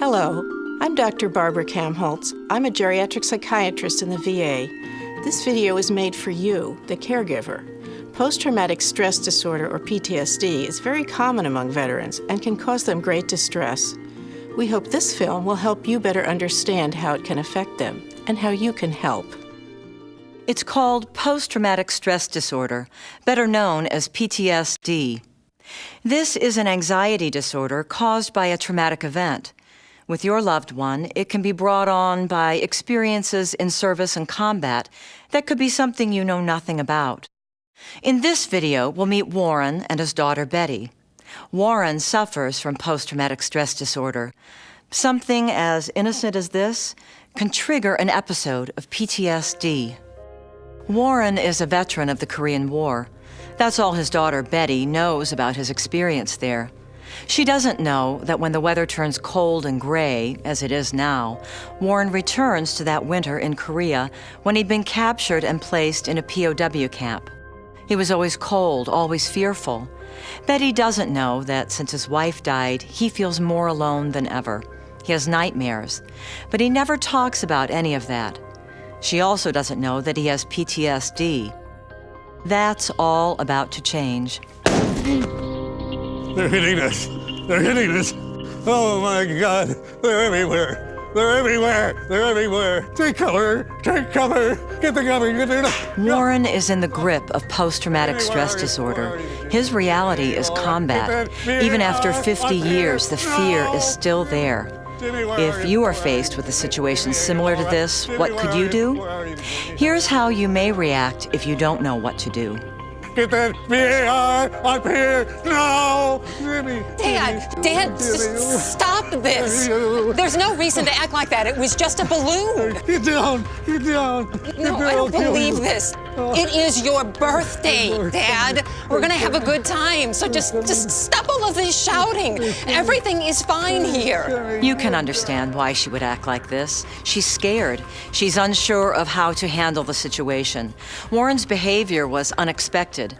Hello, I'm Dr. Barbara Kamholz. I'm a geriatric psychiatrist in the VA. This video is made for you, the caregiver. Post-traumatic stress disorder, or PTSD, is very common among veterans and can cause them great distress. We hope this film will help you better understand how it can affect them and how you can help. It's called post-traumatic stress disorder, better known as PTSD. This is an anxiety disorder caused by a traumatic event. With your loved one, it can be brought on by experiences in service and combat that could be something you know nothing about. In this video, we'll meet Warren and his daughter Betty. Warren suffers from post-traumatic stress disorder. Something as innocent as this can trigger an episode of PTSD. Warren is a veteran of the Korean War. That's all his daughter Betty knows about his experience there. She doesn't know that when the weather turns cold and gray, as it is now, Warren returns to that winter in Korea when he'd been captured and placed in a POW camp. He was always cold, always fearful. Betty doesn't know that since his wife died, he feels more alone than ever. He has nightmares, but he never talks about any of that. She also doesn't know that he has PTSD. That's all about to change. They're hitting us. They're hitting us. Oh my God. They're everywhere. They're everywhere. They're everywhere. Take cover. Take cover. Get the cover. Get the Warren is in the grip of post-traumatic stress disorder. His reality is oh, combat. Even after 50 years, the fear is still there. If you are faced with a situation similar to this, what could you do? Here's how you may react if you don't know what to do. Get that BAR up here now! Dad, Dad, just stop this. There's no reason to act like that. It was just a balloon. Get down! Get down! Get No, down. I don't believe you. This. It is your birthday, Dad. We're gonna have a good time. So just, just stop all of this shouting. Everything is fine here. You can understand why she would act like this. She's scared. She's unsure of how to handle the situation. Warren's behavior was unexpected,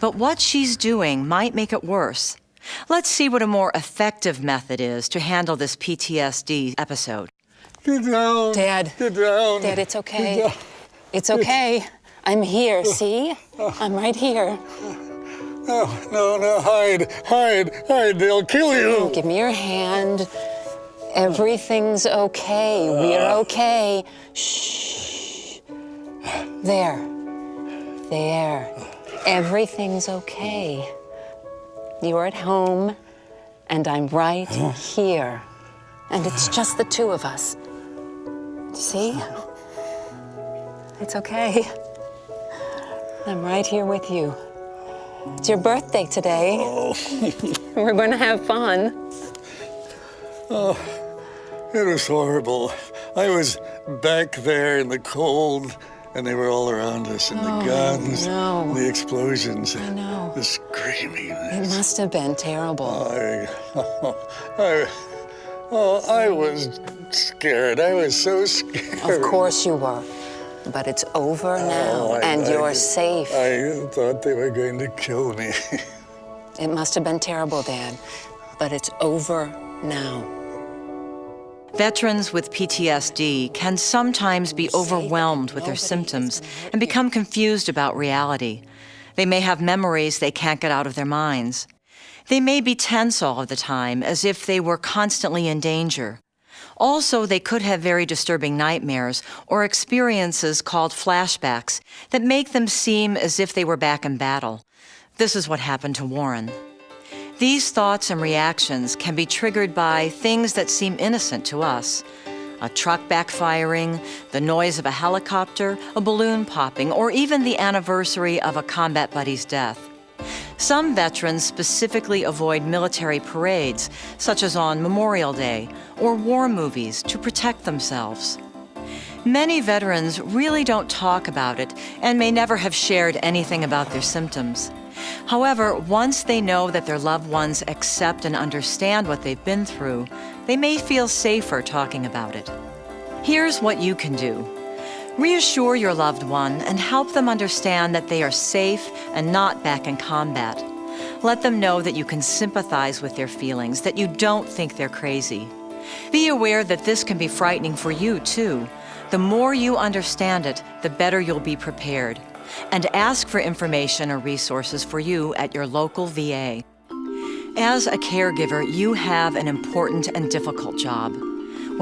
but what she's doing might make it worse. Let's see what a more effective method is to handle this PTSD episode. Get down! Dad. Get down! Dad, it's okay. It's okay. I'm here, see? I'm right here. No, no, no, hide, hide, hide, they'll kill you! Oh, give me your hand. Everything's okay. We're ah. okay. Shh. There. There. Everything's okay. You're at home, and I'm right here. And it's just the two of us. See? It's okay. I'm right here with you. It's your birthday today. Oh. We're going to have fun. Oh, it was horrible. I was back there in the cold, and they were all around us, and the oh, guns, no. the explosions, I know. the screaming. It must have been terrible. I, I, oh, I was scared. I was so scared. Of course you were. But it's over oh, now, Oh, I- and I- you're safe. I thought they were going to kill me. It must have been terrible, Dad. But it's over now. Veterans with PTSD can sometimes be overwhelmed with their symptoms and become confused about reality. They may have memories they can't get out of their minds. They may be tense all of the time, as if they were constantly in danger. Also, they could have very disturbing nightmares or experiences called flashbacks that make them seem as if they were back in battle. This is what happened to Warren. These thoughts and reactions can be triggered by things that seem innocent to us. A truck backfiring, the noise of a helicopter, a balloon popping, or even the anniversary of a combat buddy's death. Some veterans specifically avoid military parades, such as on Memorial Day, or war movies to protect themselves. Many veterans really don't talk about it and may never have shared anything about their symptoms. However, once they know that their loved ones accept and understand what they've been through, they may feel safer talking about it. Here's what you can do. Reassure your loved one and help them understand that they are safe and not back in combat. Let them know that you can sympathize with their feelings, that you don't think they're crazy. Be aware that this can be frightening for you, too. The more you understand it, the better you'll be prepared. And ask for information or resources for you at your local VA. As a caregiver, you have an important and difficult job.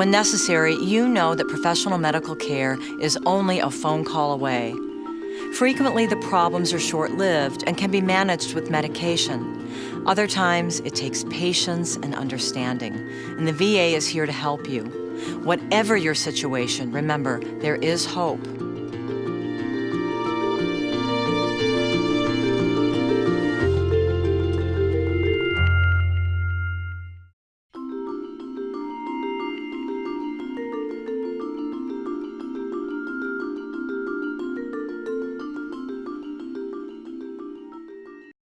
When necessary, you know that professional medical care is only a phone call away. Frequently, the problems are short lived and can be managed with medication. Other times, it takes patience and understanding, and the VA is here to help you. Whatever your situation, remember, there is hope.